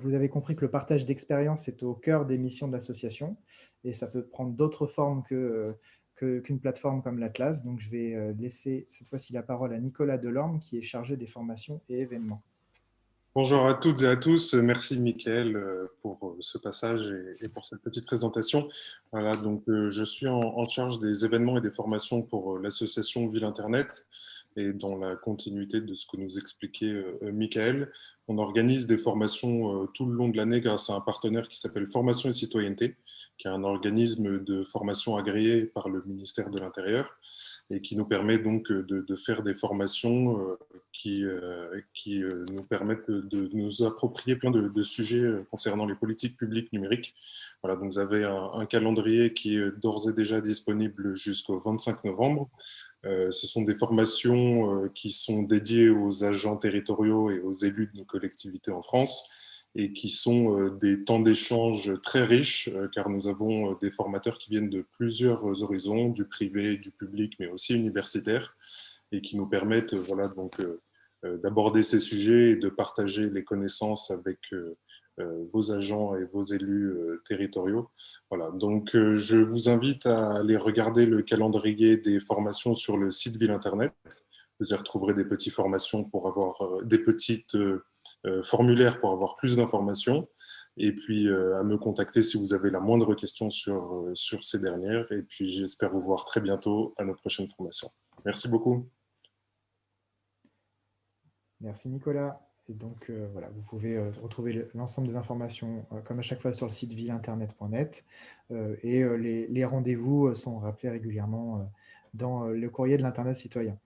Vous avez compris que le partage d'expérience est au cœur des missions de l'association et ça peut prendre d'autres formes que qu'une plateforme comme l'Atlas. Donc, je vais euh, laisser cette fois-ci la parole à Nicolas Delorme, qui est chargé des formations et événements. Bonjour à toutes et à tous. Merci, Mickaël, euh, pour ce passage et pour cette petite présentation. Voilà, donc, je suis en charge des événements et des formations pour l'association Ville Internet et dans la continuité de ce que nous expliquait Mickaël, on organise des formations tout le long de l'année grâce à un partenaire qui s'appelle Formation et Citoyenneté, qui est un organisme de formation agréé par le ministère de l'Intérieur et qui nous permet donc de, faire des formations euh, qui, euh, euh, nous permettent de nous approprier plein de, sujets concernant les politiques publiques numériques. Voilà, donc vous avez un, calendrier qui est d'ores et déjà disponible jusqu'au 25 novembre. ce sont des formations qui sont dédiées aux agents territoriaux et aux élus de nos collectivités en France et qui sont euh, des temps d'échange très riches, euh, car nous avons euh, des formateurs qui viennent de plusieurs horizons, du privé, du public, mais aussi universitaire, et qui nous permettent voilà, donc d'aborder ces sujets et de partager les connaissances avec vos agents et vos élus territoriaux. Voilà, donc je vous invite à aller regarder le calendrier des formations sur le site Ville Internet. Vous y retrouverez des petites formations pour avoir des petites euh, formulaire pour avoir plus d'informations et puis euh, à me contacter si vous avez la moindre question sur, euh, sur ces dernières. Et puis j'espère vous voir très bientôt à nos prochaines formations. Merci beaucoup. Merci Nicolas. Et donc voilà, vous pouvez retrouver l'ensemble des informations comme à chaque fois sur le site villeinternet.net et les rendez-vous sont rappelés régulièrement dans le courrier de l'Internet citoyen.